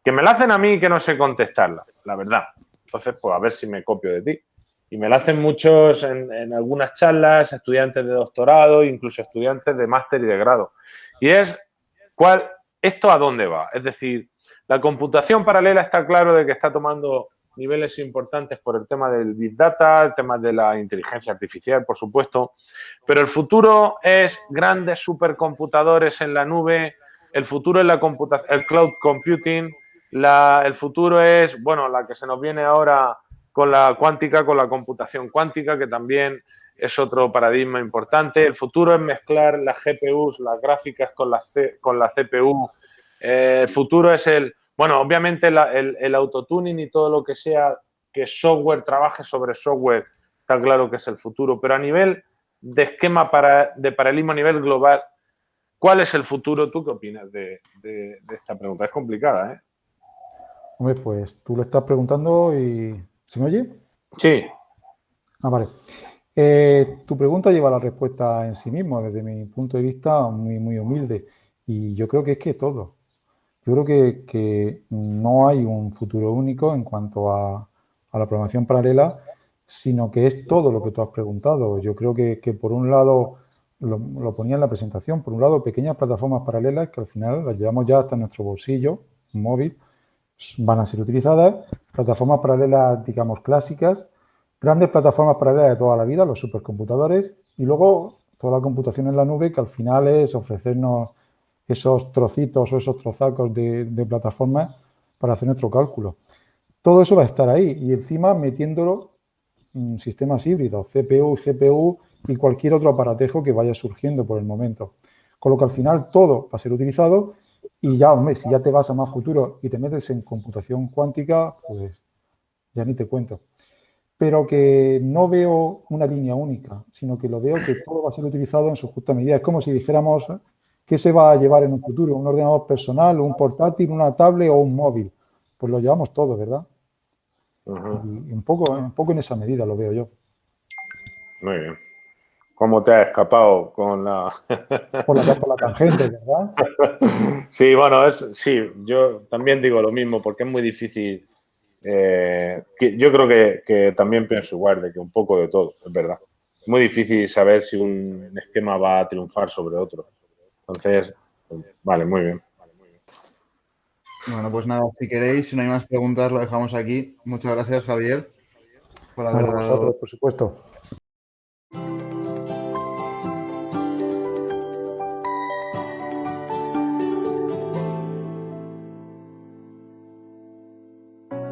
que me la hacen a mí y que no sé contestarla, la verdad. Entonces, pues a ver si me copio de ti. Y me la hacen muchos en, algunas charlas, estudiantes de doctorado, incluso estudiantes de máster y de grado. Y es, ¿cuál, ¿esto a dónde va? Es decir, la computación paralela está claro de que está tomando niveles importantes por el tema del Big Data, el tema de la inteligencia artificial, por supuesto, pero el futuro es grandes supercomputadores en la nube, el futuro es la el cloud computing, el futuro es, bueno, la que se nos viene ahora con la cuántica, con la computación cuántica, que también es otro paradigma importante. El futuro es mezclar las GPUs, las gráficas con la, con la CPU. Eh, el futuro es el bueno, obviamente el, el, autotuning y todo lo que sea que software trabaje sobre software, está claro que es el futuro, pero a nivel de esquema para, de paralelismo a nivel global, ¿cuál es el futuro? ¿Tú qué opinas de, esta pregunta? Es complicada, ¿eh? Hombre, pues tú lo estás preguntando y ¿Se me oye? Sí. Ah, vale. Eh, tu pregunta lleva la respuesta en sí mismo, desde mi punto de vista muy, muy humilde. Y yo creo que es que todo. Yo creo que, no hay un futuro único en cuanto a, la programación paralela, sino que es todo lo que tú has preguntado. Yo creo que, por un lado, lo, ponía en la presentación, por un lado, pequeñas plataformas paralelas que al final las llevamos ya hasta nuestro bolsillo, móvil, van a ser utilizadas, plataformas paralelas, digamos, clásicas, grandes plataformas paralelas de toda la vida, los supercomputadores, y luego toda la computación en la nube, que al final es ofrecernos esos trocitos o esos trozacos de, plataformas para hacer nuestro cálculo. Todo eso va a estar ahí y encima metiéndolo en sistemas híbridos, CPU, GPU y cualquier otro aparatejo que vaya surgiendo por el momento. Con lo que al final todo va a ser utilizado y ya, hombre, si ya te vas a más futuro y te metes en computación cuántica, pues ya ni te cuento. Pero que no veo una línea única, sino que lo veo que todo va a ser utilizado en su justa medida. Es como si dijéramos qué se va a llevar en un futuro, un ordenador personal, un portátil, una tablet o un móvil. Pues lo llevamos todo, ¿verdad? y un, poco, un poco en esa medida lo veo yo. Muy bien. ¿Cómo te has escapado con la... por, la tangente, ¿verdad? Sí, bueno, es, sí, yo también digo lo mismo porque es muy difícil. Eh, yo creo que, también pienso igual, de que un poco de todo, es verdad. Es muy difícil saber si un esquema va a triunfar sobre otro. Entonces, vale, muy bien. Bueno, pues nada, si queréis, si no hay más preguntas, lo dejamos aquí. Muchas gracias, Javier. Por haber por supuesto.